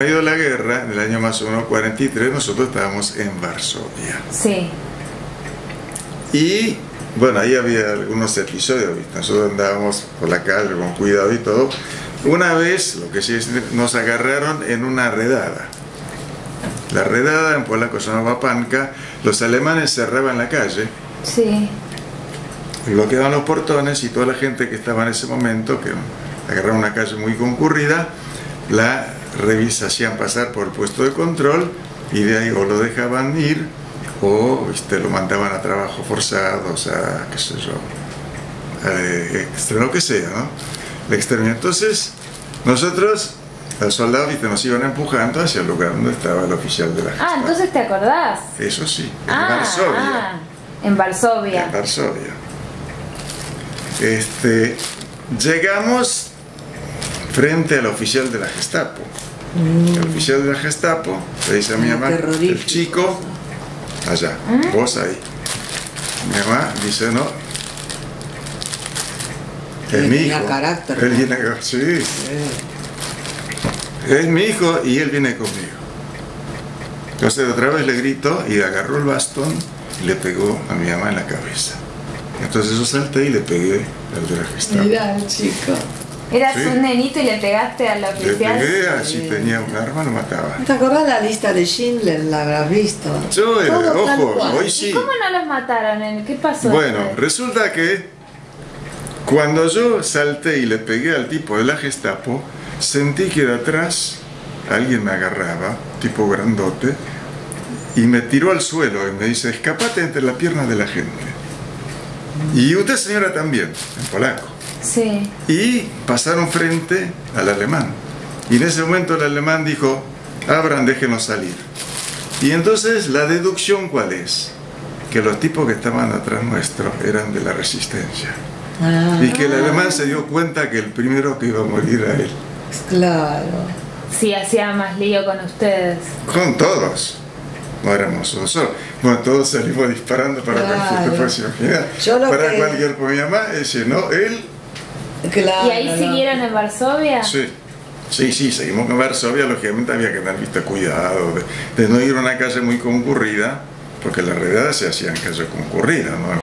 Ha ido la guerra, en el año más o menos 43, nosotros estábamos en Varsovia. Sí. Y bueno, ahí había algunos episodios, ¿viste? nosotros andábamos por la calle con cuidado y todo. Una vez, lo que sí es, nos agarraron en una redada. La redada en polaco se llamaba Panka, los alemanes cerraban la calle, Sí. bloqueaban los portones y toda la gente que estaba en ese momento, que agarraron una calle muy concurrida, la revisa, hacían pasar por el puesto de control y de ahí o lo dejaban ir o ¿viste? lo mandaban a trabajo forzado, o sea, qué sé yo, eh, extra- lo que sea, ¿no? El exterminio. Entonces, nosotros, los soldados, ¿viste? nos iban empujando hacia el lugar donde estaba el oficial de la Ah, Gestapo. entonces te acordás. Eso sí, en ah, Varsovia. ah, en Varsovia. En Varsovia. Este, llegamos frente al oficial de la Gestapo. El oficial de la Gestapo le dice a mi mamá, el chico, allá, vos ahí. Mi mamá dice, no. Es mi hijo. carácter, Él ¿no? viene, sí, Eh, es mi hijo y él viene conmigo. Entonces otra vez le grito y agarró el bastón y le pegó a mi mamá en la cabeza. Entonces yo salté y le pegué al de la el chico. Eras Sí. un nenito y le pegaste al Le oficial. pegué, así tenía un arma, lo mataba. ¿No te acordás la lista de Schindler? La habrás visto. Yo, Todo tal ojo, hoy ¿Y sí. cómo no los mataron? ¿Qué pasó? Bueno, después? resulta que cuando yo salté y le pegué al tipo de la Gestapo, sentí que de atrás alguien me agarraba, tipo grandote, y me tiró al suelo y me dice, escapate entre las piernas de la gente. Y usted señora también, en polaco. Sí. Y pasaron frente al alemán. Y en ese momento el alemán dijo, abran, déjenos salir. Y entonces la deducción cuál es? Que los tipos que estaban atrás nuestro eran de la resistencia. Ah, Y que el alemán se dio cuenta que el primero que iba a morir era él. claro. Sí, hacía más lío con ustedes. Con todos. No éramos uno solo. Bueno, todos salimos disparando para Claro. cualquier final. Yo lo Para que- cualquier mi mamá, ese no, él Claro. ¿Y ahí no. siguieron en Varsovia? Sí, sí, sí, seguimos con Varsovia, lógicamente había que tener visto cuidado de, de no ir a una calle muy concurrida, porque las redadas se hacían en calle concurrida, ¿no?